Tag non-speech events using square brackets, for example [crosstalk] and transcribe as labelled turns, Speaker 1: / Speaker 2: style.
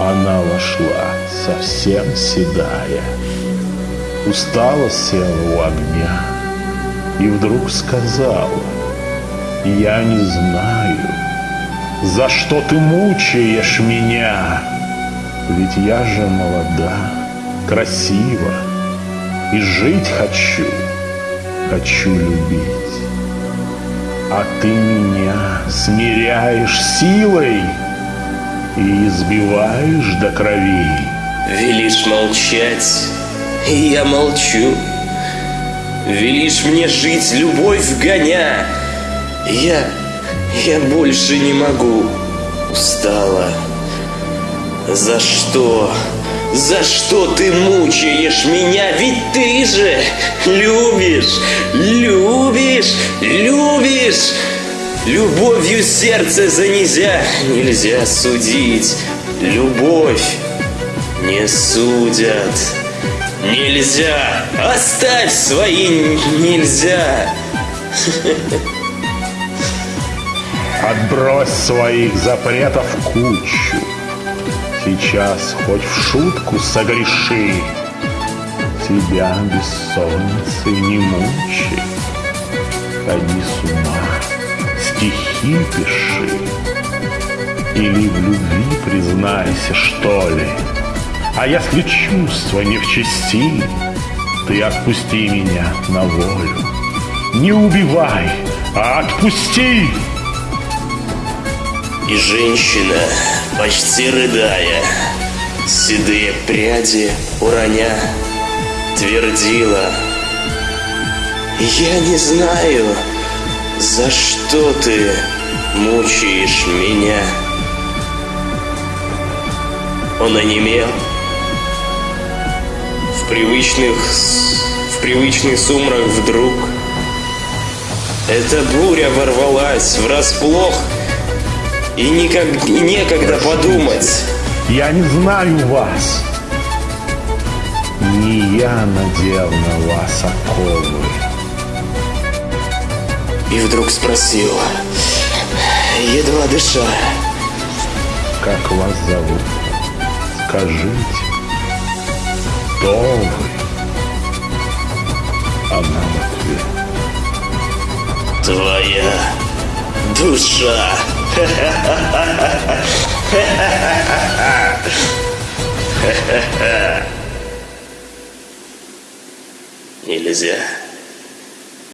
Speaker 1: Она вошла, совсем седая, Устала села у огня И вдруг сказала, Я не знаю, За что ты мучаешь меня? Ведь я же молода, красива, И жить хочу, хочу любить. А ты меня смиряешь силой И избиваешь до крови.
Speaker 2: Велишь молчать, и я молчу. Велишь мне жить, любовь гоня. Я, я больше не могу. Устала. За что? За что ты мучаешь меня? Ведь ты же любишь, любишь, любишь. Любовью сердце за нельзя, судить. Любовь не судят. Нельзя! Оставь свои нельзя!
Speaker 1: Отбрось своих запретов кучу. Сейчас хоть в шутку согреши. Тебя бессонницей не мучай. Ходи с ума, пиши. Или в любви признайся, что ли. А если чувства не в чести, Ты отпусти меня на волю. Не убивай, а отпусти!
Speaker 2: И женщина, почти рыдая, Седые пряди уроня, Твердила, Я не знаю, за что ты мучаешь меня. Он онемел, привычных, в привычный сумрак вдруг Эта буря ворвалась врасплох. И никак, и некогда подумать.
Speaker 1: Я не знаю вас. Не я надел на вас оковы.
Speaker 2: И вдруг спросил Едва дыша
Speaker 1: Как вас зовут? Скажите кто вы? Она в ответ.
Speaker 2: Твоя душа. [laughs] Нельзя.